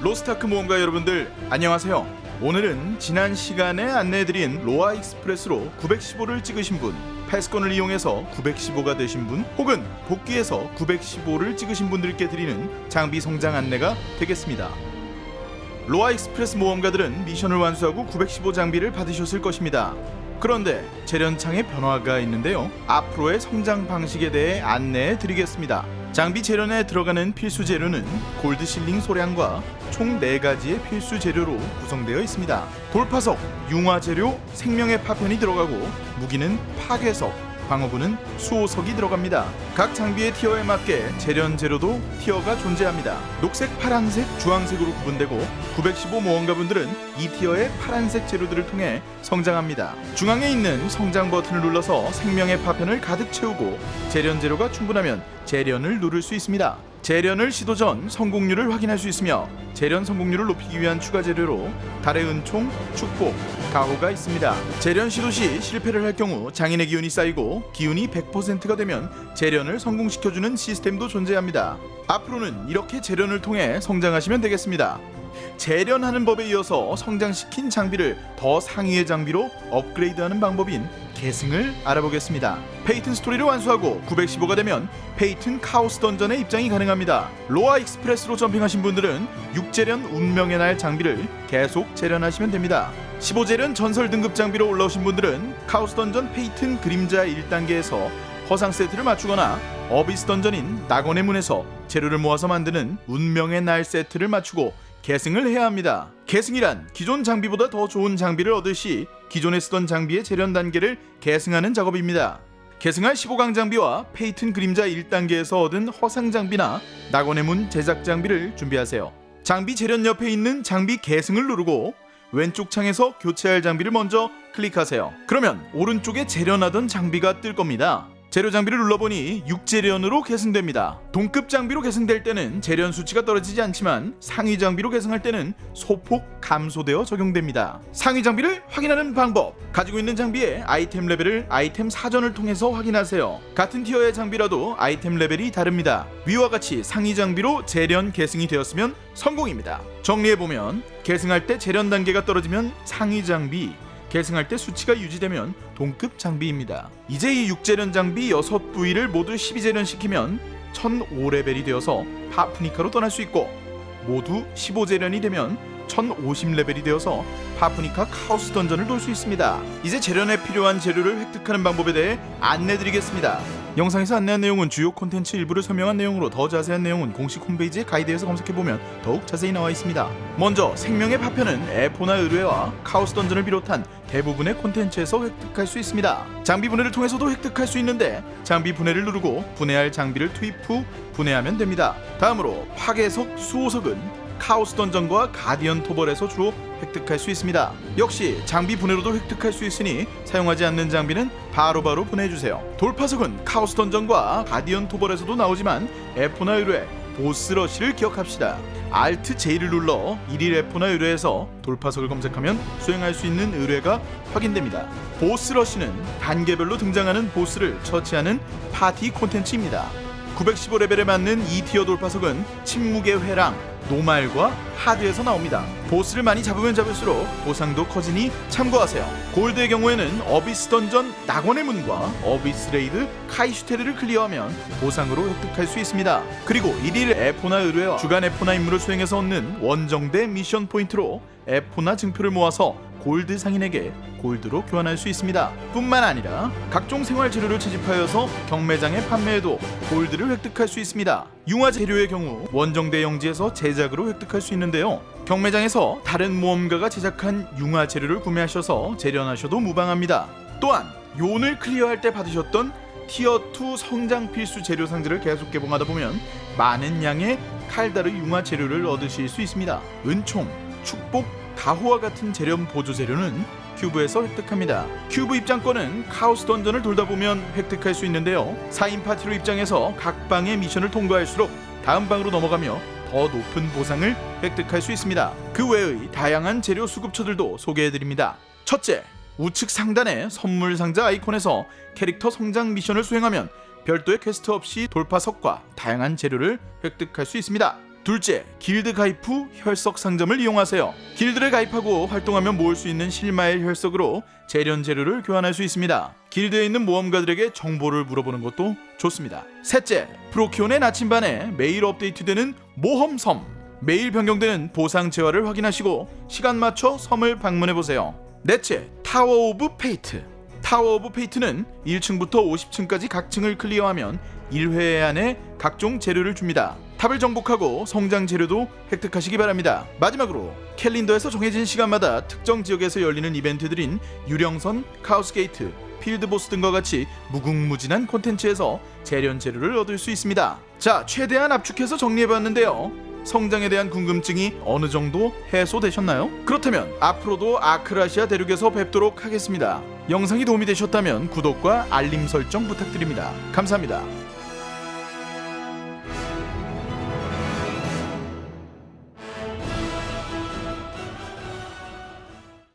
로스트아크 모험가 여러분들 안녕하세요. 오늘은 지난 시간에 안내해드린 로아 익스프레스로 915를 찍으신 분, 패스권을 이용해서 915가 되신 분, 혹은 복귀해서 915를 찍으신 분들께 드리는 장비 성장 안내가 되겠습니다. 로아 익스프레스 모험가들은 미션을 완수하고 915 장비를 받으셨을 것입니다. 그런데 재련창에 변화가 있는데요. 앞으로의 성장 방식에 대해 안내해 드리겠습니다. 장비 재련에 들어가는 필수 재료는 골드 실링 소량과 총 4가지의 필수 재료로 구성되어 있습니다. 돌파석, 융화 재료, 생명의 파편이 들어가고 무기는 파괴석, 방어구는 수호석이 들어갑니다. 각 장비의 티어에 맞게 재련 재료도 티어가 존재합니다. 녹색, 파란색, 주황색으로 구분되고 915 모험가분들은 이 티어의 파란색 재료들을 통해 성장합니다. 중앙에 있는 성장 버튼을 눌러서 생명의 파편을 가득 채우고 재련 재료가 충분하면 재련을 누를 수 있습니다. 재련을 시도 전 성공률을 확인할 수 있으며 재련 성공률을 높이기 위한 추가 재료로 달의 은총, 축복, 가호가 있습니다. 재련 시도 시 실패를 할 경우 장인의 기운이 쌓이고 기운이 100%가 되면 재련을 성공시켜주는 시스템도 존재합니다. 앞으로는 이렇게 재련을 통해 성장하시면 되겠습니다. 재련하는 법에 이어서 성장시킨 장비를 더 상위의 장비로 업그레이드하는 방법인 계승을 알아보겠습니다. 페이튼 스토리를 완수하고 915가 되면 페이튼 카오스 던전에 입장이 가능합니다. 로아 익스프레스로 점핑하신 분들은 6재련 운명의 날 장비를 계속 재련하시면 됩니다. 15재련 전설 등급 장비로 올라오신 분들은 카오스 던전 페이튼 그림자 1단계에서 허상 세트를 맞추거나 어비스 던전인 낙원의 문에서 재료를 모아서 만드는 운명의 날 세트를 맞추고 계승을 해야 합니다. 계승이란 기존 장비보다 더 좋은 장비를 얻을 시 기존에 쓰던 장비의 재련 단계를 계승하는 작업입니다. 계승할 15강 장비와 페이튼 그림자 1단계에서 얻은 허상 장비나 낙원의 문 제작 장비를 준비하세요. 장비 재련 옆에 있는 장비 계승을 누르고 왼쪽 창에서 교체할 장비를 먼저 클릭하세요. 그러면 오른쪽에 재련하던 장비가 뜰 겁니다. 재료 장비를 눌러보니 6재련으로 계승됩니다. 동급 장비로 계승될 때는 재련 수치가 떨어지지 않지만 상위 장비로 계승할 때는 소폭 감소되어 적용됩니다. 상위 장비를 확인하는 방법 가지고 있는 장비의 아이템 레벨을 아이템 사전을 통해서 확인하세요. 같은 티어의 장비라도 아이템 레벨이 다릅니다. 위와 같이 상위 장비로 재련 계승이 되었으면 성공입니다. 정리해보면 계승할 때 재련 단계가 떨어지면 상위 장비 계승할 때 수치가 유지되면 동급 장비입니다. 이제 이 6재련 장비 6부위를 모두 12재련 시키면 1005레벨이 되어서 파프니카로 떠날 수 있고 모두 15재련이 되면 1050레벨이 되어서 파프니카 카오스 던전을 돌 수 있습니다. 이제 재련에 필요한 재료를 획득하는 방법에 대해 안내드리겠습니다. 영상에서 안내한 내용은 주요 콘텐츠 일부를 설명한 내용으로 더 자세한 내용은 공식 홈페이지의 가이드에서 검색해보면 더욱 자세히 나와 있습니다. 먼저 생명의 파편은 에포나 의뢰와 카오스 던전을 비롯한 대부분의 콘텐츠에서 획득할 수 있습니다. 장비 분해를 통해서도 획득할 수 있는데 장비 분해를 누르고 분해할 장비를 투입 후 분해하면 됩니다. 다음으로 파괴석, 수호석은 카오스 던전과 가디언 토벌에서 주로 획득할 수 있습니다. 역시 장비 분해로도 획득할 수 있으니 사용하지 않는 장비는 바로바로 분해해주세요. 돌파석은 카오스 던전과 가디언 토벌에서도 나오지만 에포나 의뢰, 보스 러시를 기억합시다. Alt J를 눌러 1일 에포나 의뢰에서 돌파석을 검색하면 수행할 수 있는 의뢰가 확인됩니다. 보스 러시는 단계별로 등장하는 보스를 처치하는 파티 콘텐츠입니다. 915레벨에 맞는 2tier 돌파석은 침묵의 회랑, normal과 hard에서 나옵니다. 보스를 많이 잡으면 잡을수록 보상도 커지니 참고하세요. 골드의 경우에는 어비스 던전 낙원의 문과 어비스 레이드 카이슈테르를 클리어하면 보상으로 획득할 수 있습니다. 그리고 1일 에포나 의뢰와 주간 에포나 임무를 수행해서 얻는 원정대 미션 포인트로 에포나 증표를 모아서 골드 상인에게 골드로 교환할 수 있습니다. 뿐만 아니라 각종 생활 재료를 채집하여서 경매장에 판매해도 골드를 획득할 수 있습니다. 융화 재료의 경우 원정대 영지에서 제작으로 획득할 수 있는데요. 경매장에서 다른 모험가가 제작한 융화 재료를 구매하셔서 재련하셔도 무방합니다. 또한 요온을 클리어할 때 받으셨던 tier 2 성장 필수 재료 상자를 계속 개봉하다 보면 많은 양의 칼다르 융화 재료를 얻으실 수 있습니다. 은총, 축복, 가호와 같은 재련 보조 재료는 큐브에서 획득합니다. 큐브 입장권은 카오스 던전을 돌다 보면 획득할 수 있는데요. 4인 파티로 입장해서 각 방의 미션을 통과할수록 다음 방으로 넘어가며 더 높은 보상을 획득할 수 있습니다. 그 외의 다양한 재료 수급처들도 소개해드립니다. 첫째, 우측 상단의 선물 상자 아이콘에서 캐릭터 성장 미션을 수행하면 별도의 퀘스트 없이 돌파석과 다양한 재료를 획득할 수 있습니다. 둘째, 길드 가입 후 혈석 상점을 이용하세요. 길드를 가입하고 활동하면 모을 수 있는 실마일 혈석으로 재련 재료를 교환할 수 있습니다. 길드에 있는 모험가들에게 정보를 물어보는 것도 좋습니다. 셋째, 프로키온의 나침반에 매일 업데이트되는 모험섬. 매일 변경되는 보상 재화를 확인하시고 시간 맞춰 섬을 방문해 보세요. 넷째, Tower of Fate. Tower of Fate는 1층부터 50층까지 각 층을 클리어하면 1회 한해 각종 재료를 줍니다. 탑을 정복하고 성장 재료도 획득하시기 바랍니다. 마지막으로 캘린더에서 정해진 시간마다 특정 지역에서 열리는 이벤트들인 유령선, 카오스게이트, 필드보스 등과 같이 무궁무진한 콘텐츠에서 재련 재료를 얻을 수 있습니다. 자, 최대한 압축해서 정리해봤는데요. 성장에 대한 궁금증이 어느 정도 해소되셨나요? 그렇다면 앞으로도 아크라시아 대륙에서 뵙도록 하겠습니다. 영상이 도움이 되셨다면 구독과 알림 설정 부탁드립니다. 감사합니다.